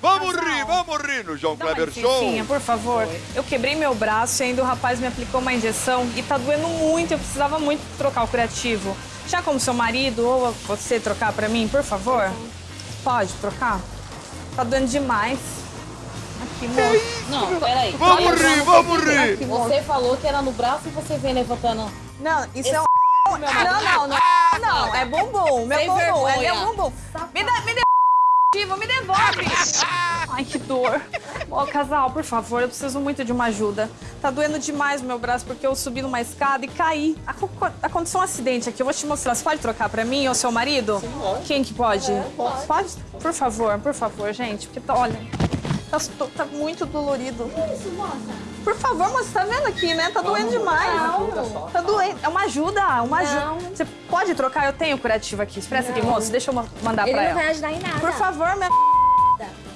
Vamos rir, vamos rir no João Dá uma Kleber Show. por favor. Eu quebrei meu braço e ainda o rapaz me aplicou uma injeção e tá doendo muito. Eu precisava muito trocar o curativo. Já como seu marido ou você trocar pra mim, por favor? Pode trocar? Tá doendo demais. Aqui, moço. Não, peraí. Vamos Olha, rir, vamos rir. Você falou que era no braço e você vem levantando. Não, isso é um... Não, não, não. Não, é bumbum. Meu Sem bumbum, é vergonha. meu bumbum. Me dá, devolve, me devolve. Ai, que dor. Ô, casal, por favor, eu preciso muito de uma ajuda. Tá doendo demais o meu braço porque eu subi numa escada e caí. Aco- Aconteceu um acidente aqui, eu vou te mostrar. Você pode trocar pra mim ou seu marido? Quem que pode? Pode? Por favor, por favor, gente, porque tá, olha, tá, tá muito dolorido. Por favor, moça, tá vendo aqui, né? Tá doendo demais. Tá doendo. É uma ajuda, uma ajuda. Você pode trocar? Eu tenho curativo aqui. Expressa aqui, moço. Deixa eu ma- mandar Ele pra não ela. vai ajudar em nada. Por favor, minha.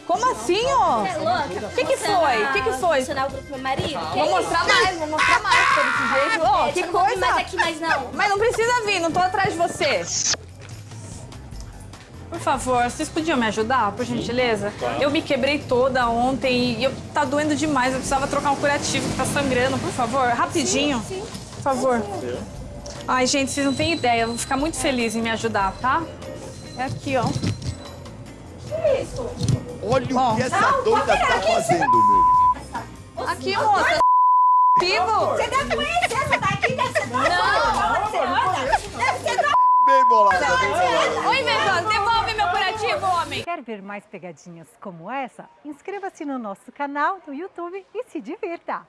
Como assim, ó? É louca? O que que foi? O que que foi? Funcionar o grupo meu marido? Vou mostrar mais, vou mostrar mais pra desse jeito. Ó, É, que eu não coisa. mais aqui, mas não. Mas não precisa vir, não tô atrás de você. Por favor, vocês podiam me ajudar, por gentileza? Eu me quebrei toda ontem e eu, tá doendo demais. Eu precisava trocar um curativo que tá sangrando, por favor, rapidinho. Por favor. Ai, gente, vocês não têm ideia. Eu vou ficar muito feliz em me ajudar, tá? É aqui, ó. Olha Ó. o que essa doida tá fazendo, meu. Aqui, moça. Vivo. Você deve conhecer essa daqui, deve ser doida. Deve ser. Bem bolada. Oi, Vegan, devolve meu curativo, homem. Quer ver mais pegadinhas como essa? Inscreva-se no nosso canal no YouTube e se divirta!